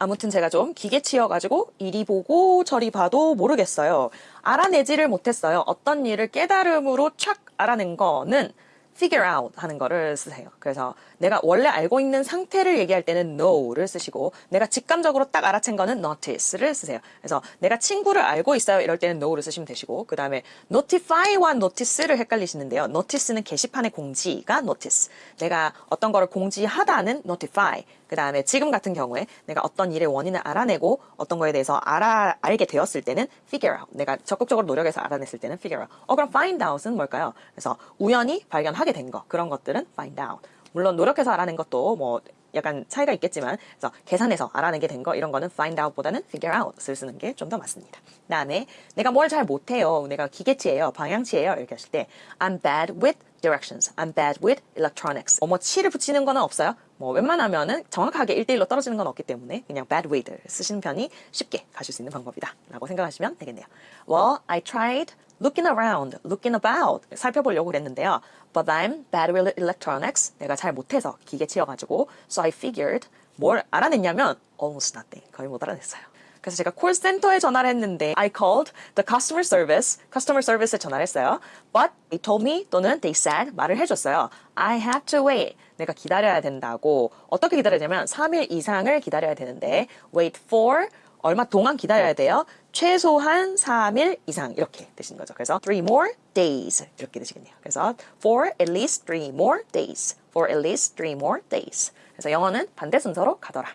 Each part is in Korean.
아무튼 제가 좀 기계치여가지고 이리 보고 저리 봐도 모르겠어요. 알아내지를 못했어요. 어떤 일을 깨달음으로 촥 알아낸 거는 figure out 하는 거를 쓰세요. 그래서 내가 원래 알고 있는 상태를 얘기할 때는 know를 쓰시고 내가 직감적으로 딱 알아챈 거는 notice를 쓰세요. 그래서 내가 친구를 알고 있어요. 이럴 때는 know를 쓰시면 되시고 그 다음에 notify와 notice를 헷갈리시는데요. notice는 게시판의 공지가 notice. 내가 어떤 거를 공지하다는 notify. 그 다음에 지금 같은 경우에 내가 어떤 일의 원인을 알아내고 어떤 거에 대해서 알아, 알게 되었을 때는 figure out. 내가 적극적으로 노력해서 알아냈을 때는 figure out. 어, 그럼 find out은 뭘까요? 그래서 우연히 발견하 게 된 거. 그런 것들은 find out. 물론 노력해서 알아낸 것도 뭐 약간 차이가 있겠지만 그래서 계산해서 알아내게 된 거 이런 거는 find out보다는 figure out을 쓰는 게 좀 더 맞습니다. 그다음에 내가 뭘 잘 못해요. 내가 기계치예요. 방향치예요. 이렇게 하실 때 I'm bad with directions. I'm bad with electronics. 어머 치를 붙이는 거는 없어요. 뭐 웬만하면은 정확하게 1대1로 떨어지는 건 없기 때문에 그냥 bad with를 쓰시는 편이 쉽게 가실 수 있는 방법이다 라고 생각하시면 되겠네요. Well, I tried looking around, looking about 살펴보려고 그랬는데요. But I'm bad with electronics. 내가 잘 못해서 기계치여가지고 So I figured 뭘 알아냈냐면 almost nothing. 거의 못 알아냈어요. 그래서 제가 콜센터에 전화를 했는데 I called the customer service, customer service에 전화를 했어요. But they told me 또는 they said 말을 해줬어요. I have to wait. 내가 기다려야 된다고. 어떻게 기다려야 되냐면 3일 이상을 기다려야 되는데 wait for 얼마 동안 기다려야 돼요? 최소한 3일 이상 이렇게 되시는 거죠. 그래서 three more days 이렇게 되시겠네요. 그래서 for at least three more days. for at least three more days. 그래서 영어는 반대 순서로 가더라.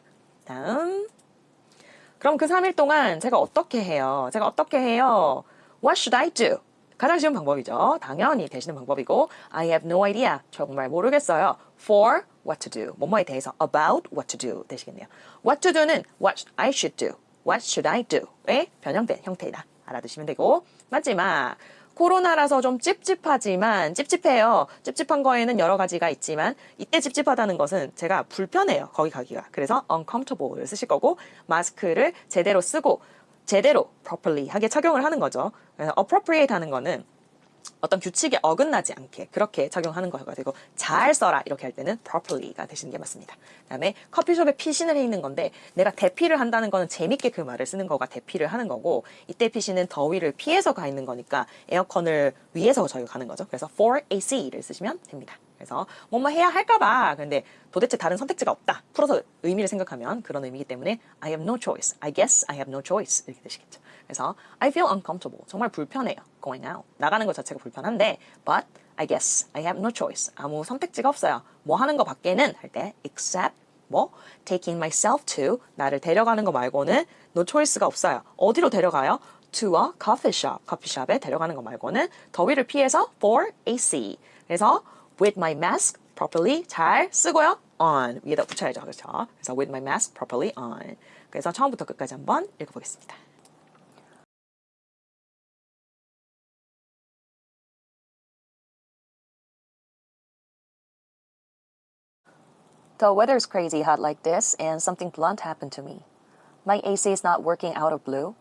다음 그럼 그 3일 동안 제가 어떻게 해요? 제가 어떻게 해요? What should I do? 가장 쉬운 방법이죠. 당연히 되시는 방법이고 I have no idea. 정말 모르겠어요. For what to do. 뭐뭐에 대해서 about what to do 되시겠네요. What to do는 what I should do. What should I do?의 변형된 형태이다. 알아두시면 되고 마지막 코로나라서 좀 찝찝하지만 찝찝해요. 찝찝한 거에는 여러 가지가 있지만 이때 찝찝하다는 것은 제가 불편해요. 거기 가기가. 그래서 uncomfortable를 쓰실 거고 마스크를 제대로 쓰고 제대로 properly 하게 착용을 하는 거죠. 그래서 appropriate 하는 거는 어떤 규칙에 어긋나지 않게 그렇게 착용하는 거여가지고 잘 써라 이렇게 할 때는 properly가 되시는 게 맞습니다. 그 다음에 커피숍에 피신을 해 있는 건데 내가 대피를 한다는 거는 재밌게 그 말을 쓰는 거가 대피를 하는 거고 이때 피신은 더위를 피해서 가 있는 거니까 에어컨을 위해서 저희가 가는 거죠. 그래서 for AC를 쓰시면 됩니다. 그래서 뭐뭐 해야 할까봐 근데 도대체 다른 선택지가 없다. 풀어서 의미를 생각하면 그런 의미이기 때문에 I have no choice. I guess I have no choice 이렇게 되시겠죠. 그래서 I feel uncomfortable. 정말 불편해요. Going out. 나가는 것 자체가 불편한데 but I guess I have no choice. 아무 선택지가 없어요. 뭐 하는 거 밖에는 할 때 except 뭐 taking myself to 나를 데려가는 거 말고는 no choice가 없어요. 어디로 데려가요? to a coffee shop. 커피숍에 데려가는 거 말고는 더위를 피해서 for AC. 그래서 with my mask properly 잘 쓰고요. on 위에다 붙여야죠. 그렇죠? 그래서 with my mask properly on. 그래서 처음부터 끝까지 한번 읽어보겠습니다. The weather's crazy hot like this, and something blunt happened to me. My AC is not working out of blue.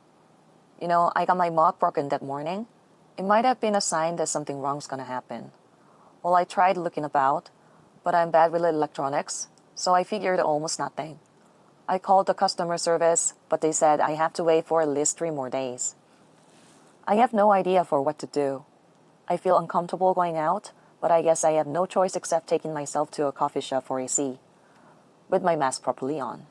You know, I got my mug broken that morning. It might have been a sign that something wrong's gonna happen. Well, I tried looking about, but I'm bad with electronics, so I figured almost nothing. I called the customer service, but they said I have to wait for at least three more days. I have no idea for what to do. I feel uncomfortable going out, but I guess I have no choice except taking myself to a coffee shop for AC with my mask properly on.